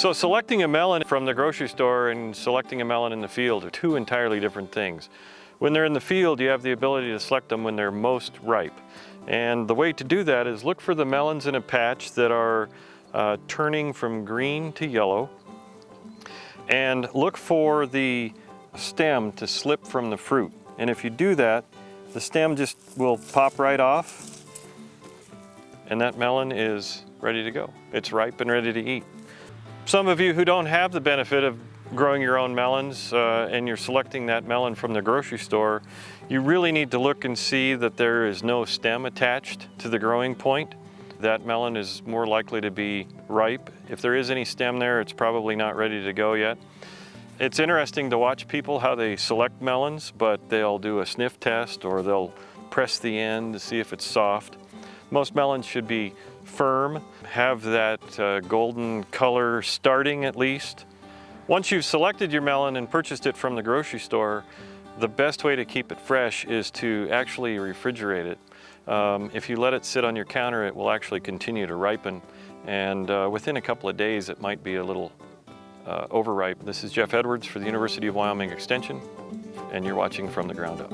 So selecting a melon from the grocery store and selecting a melon in the field are two entirely different things. When they're in the field, you have the ability to select them when they're most ripe. And the way to do that is look for the melons in a patch that are uh, turning from green to yellow. And look for the stem to slip from the fruit. And if you do that, the stem just will pop right off and that melon is ready to go. It's ripe and ready to eat. Some of you who don't have the benefit of growing your own melons uh, and you're selecting that melon from the grocery store, you really need to look and see that there is no stem attached to the growing point. That melon is more likely to be ripe. If there is any stem there, it's probably not ready to go yet. It's interesting to watch people how they select melons, but they'll do a sniff test or they'll press the end to see if it's soft. Most melons should be firm, have that uh, golden color starting at least. Once you've selected your melon and purchased it from the grocery store, the best way to keep it fresh is to actually refrigerate it. Um, if you let it sit on your counter, it will actually continue to ripen. And uh, within a couple of days, it might be a little uh, overripe. This is Jeff Edwards for the University of Wyoming Extension, and you're watching From the Ground Up.